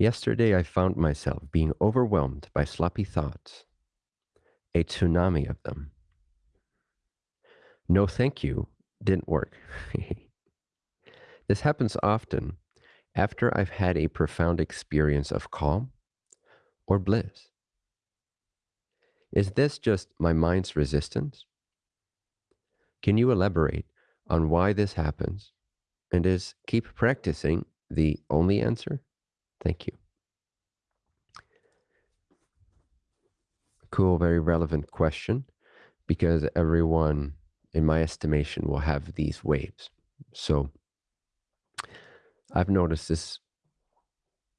Yesterday, I found myself being overwhelmed by sloppy thoughts, a tsunami of them. No, thank you didn't work. this happens often after I've had a profound experience of calm or bliss. Is this just my mind's resistance? Can you elaborate on why this happens? And is keep practicing the only answer? Thank you. Cool, very relevant question because everyone, in my estimation, will have these waves. So I've noticed this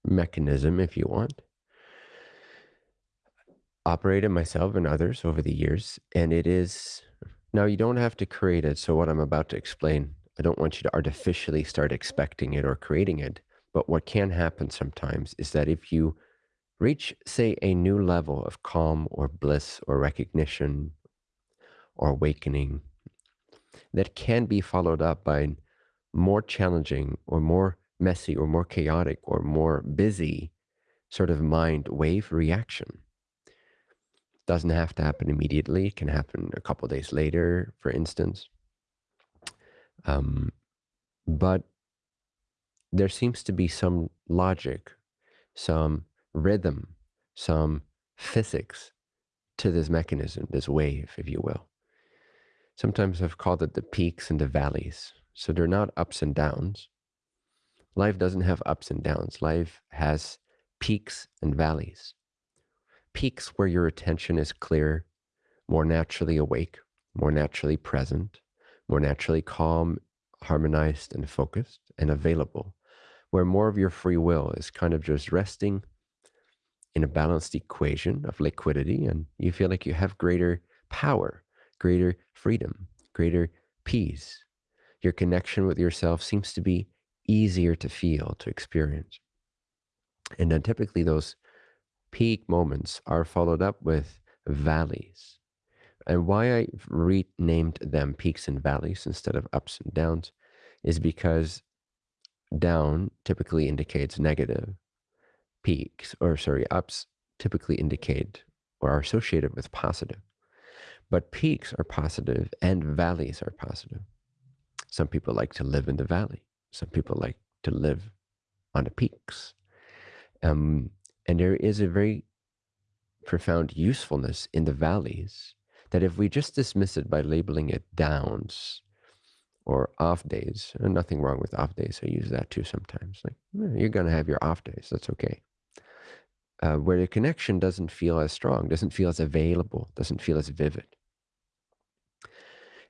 mechanism, if you want, operated myself and others over the years. And it is now you don't have to create it. So, what I'm about to explain, I don't want you to artificially start expecting it or creating it. But what can happen sometimes is that if you reach, say, a new level of calm or bliss or recognition or awakening, that can be followed up by more challenging or more messy or more chaotic or more busy sort of mind wave reaction. Doesn't have to happen immediately. It can happen a couple days later, for instance. Um, but there seems to be some logic, some rhythm, some physics to this mechanism, this wave, if you will. Sometimes I've called it the peaks and the valleys. So they're not ups and downs. Life doesn't have ups and downs. Life has peaks and valleys. Peaks where your attention is clear, more naturally awake, more naturally present, more naturally calm, harmonized, and focused and available where more of your free will is kind of just resting in a balanced equation of liquidity and you feel like you have greater power, greater freedom, greater peace. Your connection with yourself seems to be easier to feel, to experience. And then typically those peak moments are followed up with valleys. And why I renamed them peaks and valleys instead of ups and downs is because down typically indicates negative. Peaks, or sorry, ups typically indicate or are associated with positive. But peaks are positive and valleys are positive. Some people like to live in the valley. Some people like to live on the peaks. Um, and there is a very profound usefulness in the valleys that if we just dismiss it by labeling it downs or off days. And nothing wrong with off days. I use that too sometimes. Like, you're going to have your off days. That's okay. Uh, where the connection doesn't feel as strong, doesn't feel as available, doesn't feel as vivid.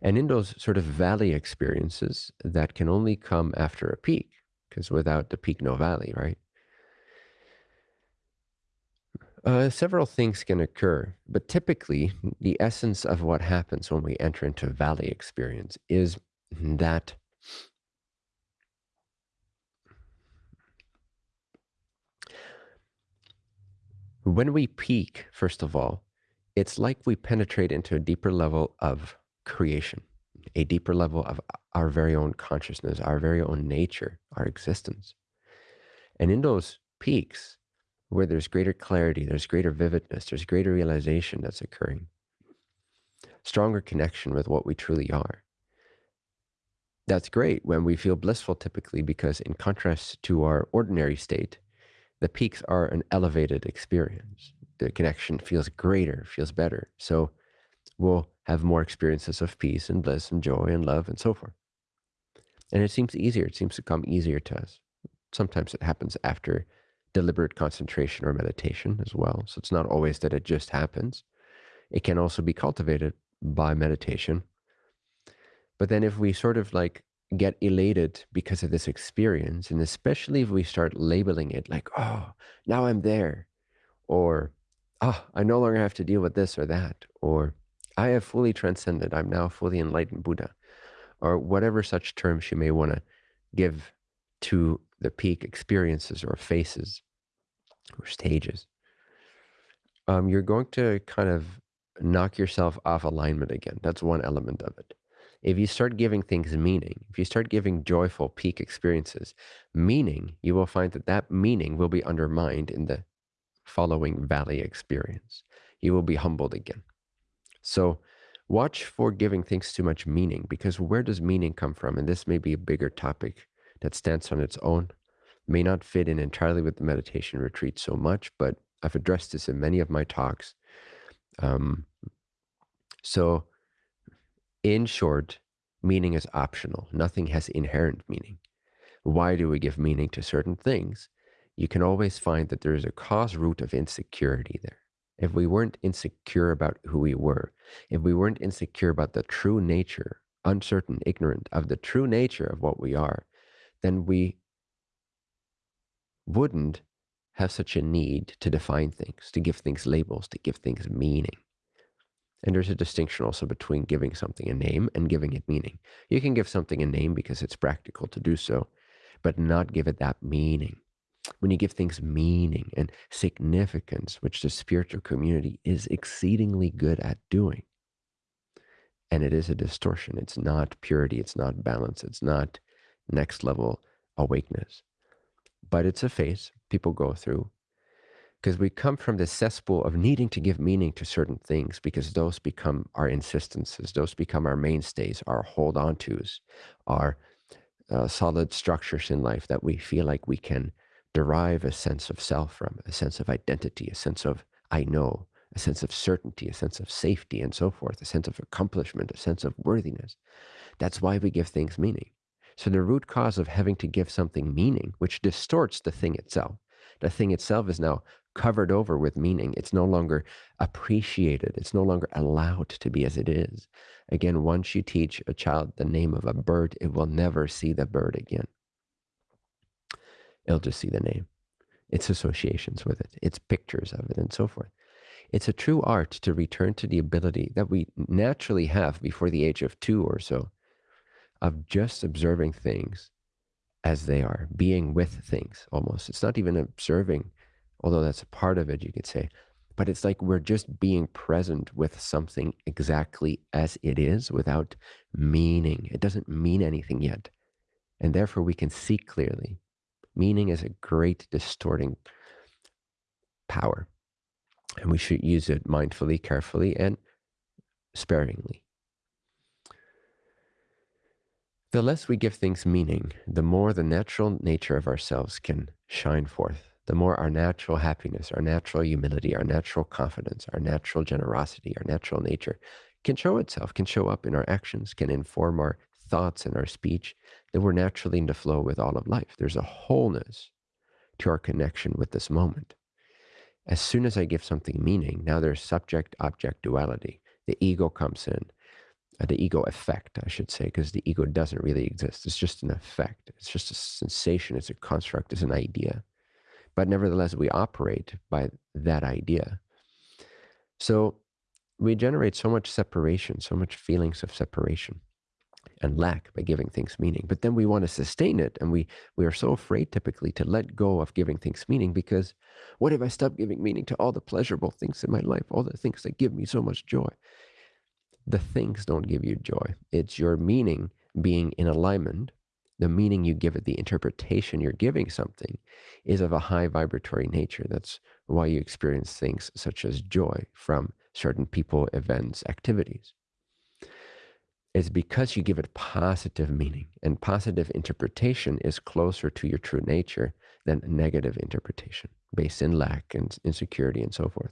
And in those sort of valley experiences that can only come after a peak, because without the peak, no valley, right? Uh, several things can occur, but typically the essence of what happens when we enter into valley experience is that when we peak, first of all, it's like we penetrate into a deeper level of creation, a deeper level of our very own consciousness, our very own nature, our existence. And in those peaks, where there's greater clarity, there's greater vividness, there's greater realization that's occurring, stronger connection with what we truly are that's great when we feel blissful typically because in contrast to our ordinary state, the peaks are an elevated experience. The connection feels greater, feels better. So we'll have more experiences of peace and bliss and joy and love and so forth. And it seems easier. It seems to come easier to us. Sometimes it happens after deliberate concentration or meditation as well. So it's not always that it just happens. It can also be cultivated by meditation but then if we sort of like get elated because of this experience, and especially if we start labeling it like, oh, now I'm there, or oh, I no longer have to deal with this or that, or I have fully transcended, I'm now fully enlightened Buddha, or whatever such terms you may want to give to the peak experiences or phases or stages, um, you're going to kind of knock yourself off alignment again. That's one element of it If you start giving things meaning, if you start giving joyful peak experiences meaning, you will find that that meaning will be undermined in the following valley experience. You will be humbled again. So watch for giving things too much meaning because where does meaning come from? And this may be a bigger topic that stands on its own, may not fit in entirely with the meditation retreat so much, but I've addressed this in many of my talks. Um, so, in short, meaning is optional. Nothing has inherent meaning. Why do we give meaning to certain things? You can always find that there is a cause root of insecurity there. If we weren't insecure about who we were, if we weren't insecure about the true nature, uncertain, ignorant of the true nature of what we are, then we wouldn't have such a need to define things, to give things labels, to give things meaning. And there's a distinction also between giving something a name and giving it meaning. You can give something a name because it's practical to do so, but not give it that meaning. When you give things meaning and significance, which the spiritual community is exceedingly good at doing, and it is a distortion. It's not purity. It's not balance. It's not next level awakeness. But it's a phase people go through because we come from the cesspool of needing to give meaning to certain things because those become our insistences, those become our mainstays, our hold on tos, our uh, solid structures in life that we feel like we can derive a sense of self from, a sense of identity, a sense of I know, a sense of certainty, a sense of safety, and so forth, a sense of accomplishment, a sense of worthiness. That's why we give things meaning. So the root cause of having to give something meaning, which distorts the thing itself, the thing itself is now covered over with meaning. It's no longer appreciated. It's no longer allowed to be as it is. Again, once you teach a child the name of a bird, it will never see the bird again. It'll just see the name, its associations with it, its pictures of it, and so forth. It's a true art to return to the ability that we naturally have before the age of two or so of just observing things as they are, being with things almost. It's not even observing, although that's a part of it, you could say, but it's like we're just being present with something exactly as it is without meaning. It doesn't mean anything yet. And therefore, we can see clearly. Meaning is a great distorting power. And we should use it mindfully, carefully, and sparingly. The less we give things meaning, the more the natural nature of ourselves can shine forth. The more our natural happiness, our natural humility, our natural confidence, our natural generosity, our natural nature can show itself, can show up in our actions, can inform our thoughts and our speech, then we're naturally in the flow with all of life. There's a wholeness to our connection with this moment. As soon as I give something meaning, now there's subject object duality. The ego comes in uh, the ego effect, I should say, because the ego doesn't really exist. It's just an effect. It's just a sensation. It's a construct. It's an idea. But nevertheless, we operate by that idea. So we generate so much separation, so much feelings of separation and lack by giving things meaning. But then we want to sustain it, and we we are so afraid typically to let go of giving things meaning because what if I stop giving meaning to all the pleasurable things in my life, all the things that give me so much joy? the things don't give you joy. It's your meaning being in alignment. The meaning you give it, the interpretation you're giving something is of a high vibratory nature. That's why you experience things such as joy from certain people, events, activities. It's because you give it positive meaning, and positive interpretation is closer to your true nature than negative interpretation based in lack and insecurity and so forth.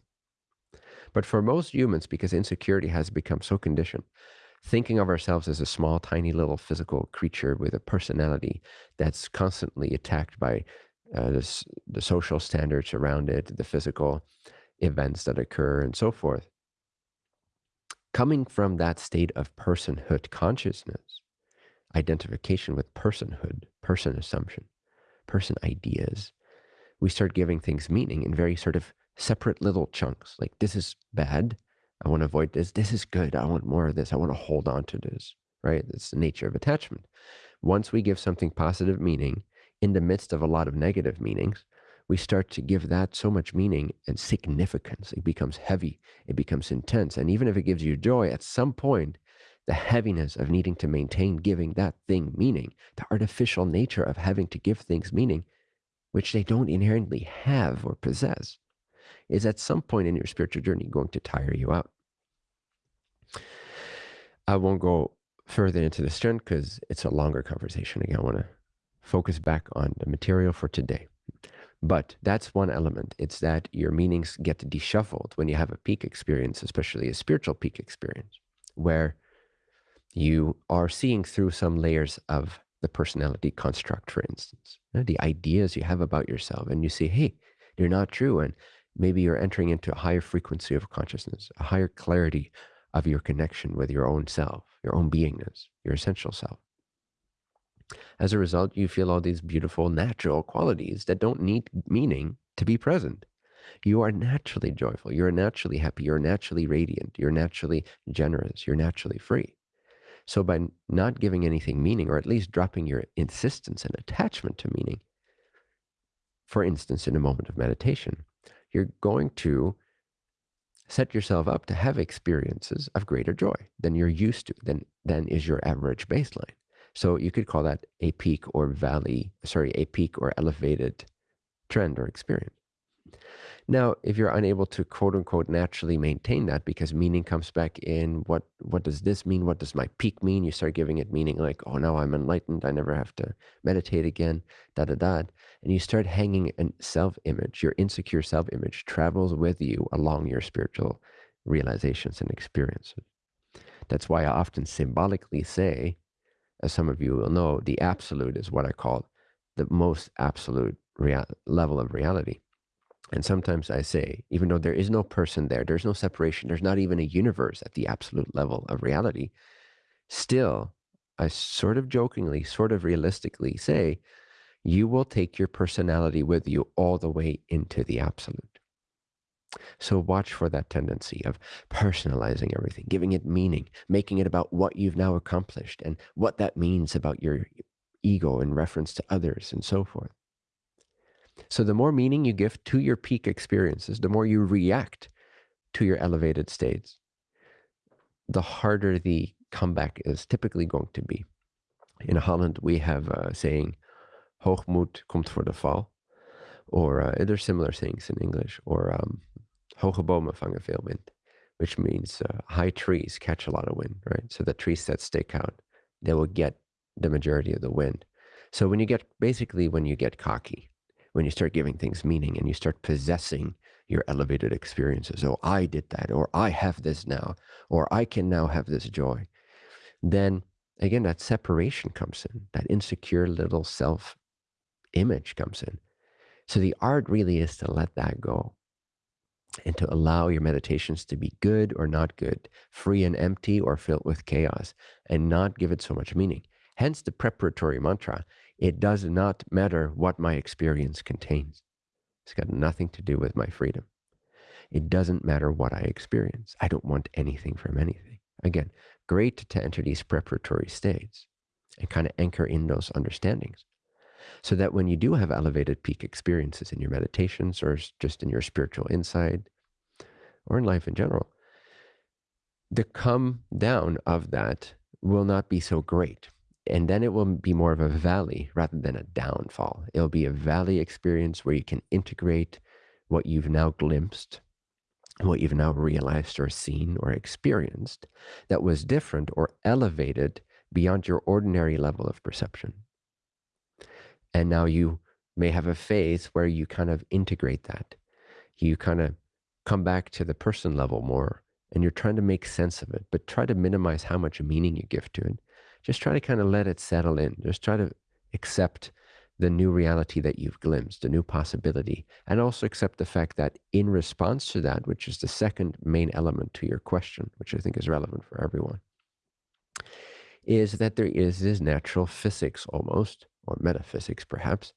But for most humans, because insecurity has become so conditioned, thinking of ourselves as a small, tiny little physical creature with a personality that's constantly attacked by uh, this, the social standards around it, the physical events that occur, and so forth. Coming from that state of personhood consciousness, identification with personhood, person assumption, person ideas, we start giving things meaning in very sort of separate little chunks. Like this is bad. I want to avoid this. This is good. I want more of this. I want to hold on to this. Right? That's the nature of attachment. Once we give something positive meaning in the midst of a lot of negative meanings, we start to give that so much meaning and significance. It becomes heavy. It becomes intense. And even if it gives you joy, at some point, the heaviness of needing to maintain giving that thing meaning, the artificial nature of having to give things meaning, which they don't inherently have or possess, is at some point in your spiritual journey going to tire you out. I won't go further into this trend because it's a longer conversation. Again, I want to focus back on the material for today. But that's one element. It's that your meanings get deshuffled when you have a peak experience, especially a spiritual peak experience, where you are seeing through some layers of the personality construct, for instance, the ideas you have about yourself, and you see, hey, they're not true. And maybe you're entering into a higher frequency of consciousness, a higher clarity of your connection with your own self, your own beingness, your essential self. As a result, you feel all these beautiful natural qualities that don't need meaning to be present. You are naturally joyful. You're naturally happy. You're naturally radiant. You're naturally generous. You're naturally free. So by not giving anything meaning, or at least dropping your insistence and attachment to meaning, for instance, in a moment of meditation, you're going to set yourself up to have experiences of greater joy than you're used to, than, than is your average baseline. So you could call that a peak or valley, sorry, a peak or elevated trend or experience. Now, if you're unable to quote unquote naturally maintain that because meaning comes back in, what what does this mean? What does my peak mean? You start giving it meaning like, oh, now I'm enlightened. I never have to meditate again, da da da. And you start hanging a self image, your insecure self image travels with you along your spiritual realizations and experiences. That's why I often symbolically say, as some of you will know, the absolute is what I call the most absolute level of reality and sometimes I say, even though there is no person there, there's no separation, there's not even a universe at the absolute level of reality, still, I sort of jokingly, sort of realistically say, you will take your personality with you all the way into the absolute. So watch for that tendency of personalizing everything, giving it meaning, making it about what you've now accomplished and what that means about your ego in reference to others and so forth. So the more meaning you give to your peak experiences, the more you react to your elevated states, the harder the comeback is typically going to be. In Holland, we have a saying, hoogmoed komt voor de val. Or uh, similar things in English. Or um, hoge bomen vangen veel wind, which means uh, high trees catch a lot of wind, right? So the trees that stick out, they will get the majority of the wind. So when you get, basically when you get cocky, when you start giving things meaning and you start possessing your elevated experiences. Oh, I did that, or I have this now, or I can now have this joy. Then again, that separation comes in, that insecure little self image comes in. So the art really is to let that go and to allow your meditations to be good or not good, free and empty or filled with chaos, and not give it so much meaning. Hence the preparatory mantra it does not matter what my experience contains. It's got nothing to do with my freedom. It doesn't matter what I experience. I don't want anything from anything. Again, great to enter these preparatory states and kind of anchor in those understandings so that when you do have elevated peak experiences in your meditations or just in your spiritual insight or in life in general, the come down of that will not be so great and then it will be more of a valley rather than a downfall. It'll be a valley experience where you can integrate what you've now glimpsed, what you've now realized or seen or experienced that was different or elevated beyond your ordinary level of perception. And now you may have a phase where you kind of integrate that. You kind of come back to the person level more and you're trying to make sense of it, but try to minimize how much meaning you give to it just try to kind of let it settle in. Just try to accept the new reality that you've glimpsed, a new possibility, and also accept the fact that in response to that, which is the second main element to your question, which I think is relevant for everyone, is that there is this natural physics almost, or metaphysics perhaps,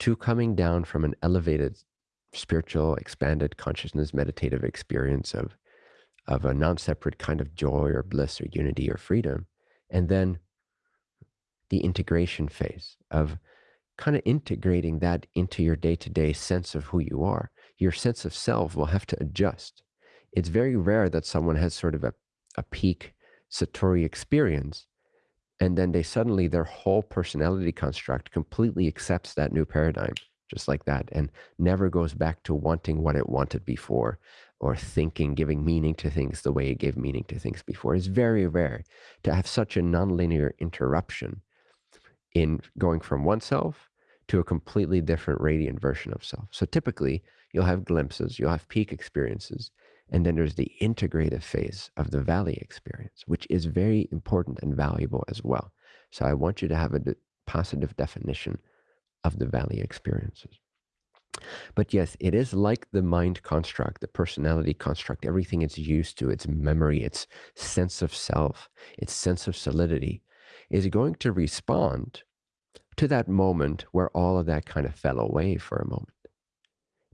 to coming down from an elevated spiritual, expanded consciousness, meditative experience of, of a non-separate kind of joy or bliss or unity or freedom and then the integration phase of kind of integrating that into your day to day sense of who you are. Your sense of self will have to adjust. It's very rare that someone has sort of a, a peak Satori experience. And then they suddenly, their whole personality construct completely accepts that new paradigm, just like that, and never goes back to wanting what it wanted before or thinking, giving meaning to things the way it gave meaning to things before. It's very rare to have such a nonlinear interruption in going from oneself to a completely different radiant version of self. So typically, you'll have glimpses, you'll have peak experiences, and then there's the integrative phase of the valley experience, which is very important and valuable as well. So I want you to have a de positive definition of the valley experiences. But yes, it is like the mind construct, the personality construct, everything it's used to, its memory, its sense of self, its sense of solidity, is going to respond to that moment where all of that kind of fell away for a moment.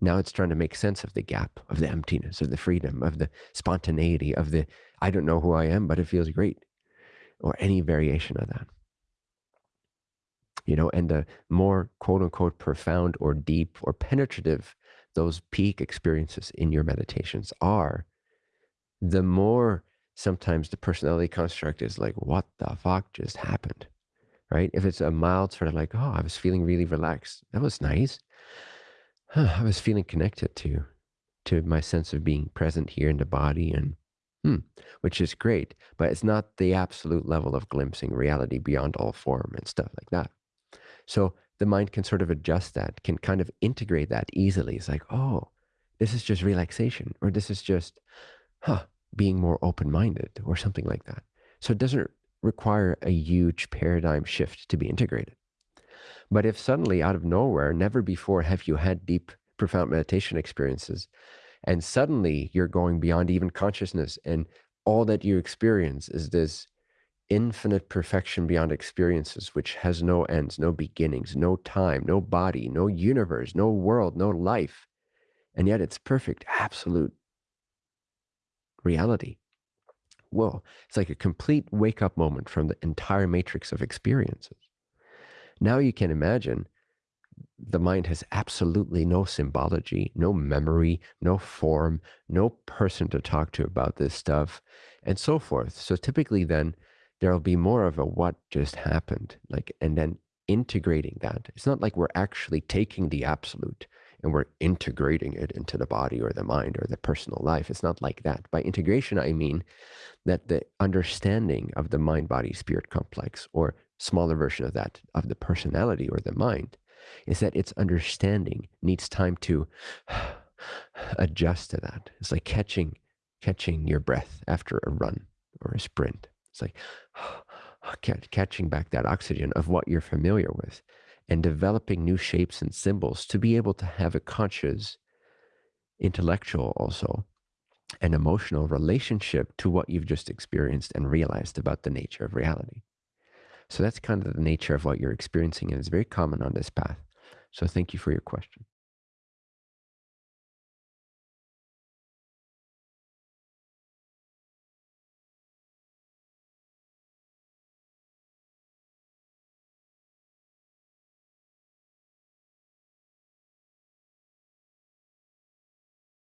Now it's trying to make sense of the gap, of the emptiness, of the freedom, of the spontaneity, of the I don't know who I am, but it feels great, or any variation of that. You know, and the more quote unquote profound or deep or penetrative those peak experiences in your meditations are, the more sometimes the personality construct is like, what the fuck just happened? right? If it's a mild sort of like, oh, I was feeling really relaxed. That was nice. Huh, I was feeling connected to to my sense of being present here in the body and hmm, which is great, but it's not the absolute level of glimpsing reality beyond all form and stuff like that. So the mind can sort of adjust that, can kind of integrate that easily. It's like, oh, this is just relaxation, or this is just, huh, being more open minded, or something like that. So it doesn't require a huge paradigm shift to be integrated. But if suddenly, out of nowhere, never before have you had deep, profound meditation experiences, and suddenly you're going beyond even consciousness, and all that you experience is this infinite perfection beyond experiences, which has no ends, no beginnings, no time, no body, no universe, no world, no life. And yet it's perfect, absolute reality whoa, it's like a complete wake up moment from the entire matrix of experiences. Now you can imagine the mind has absolutely no symbology, no memory, no form, no person to talk to about this stuff, and so forth. So typically, then there'll be more of a what just happened, like, and then integrating that. It's not like we're actually taking the absolute and we're integrating it into the body or the mind or the personal life. It's not like that. By integration, I mean that the understanding of the mind body spirit complex, or smaller version of that, of the personality or the mind, is that its understanding needs time to adjust to that. It's like catching catching your breath after a run or a sprint. It's like catching back that oxygen of what you're familiar with and developing new shapes and symbols to be able to have a conscious, intellectual also, an emotional relationship to what you've just experienced and realized about the nature of reality. So that's kind of the nature of what you're experiencing, and it's very common on this path. So thank you for your question.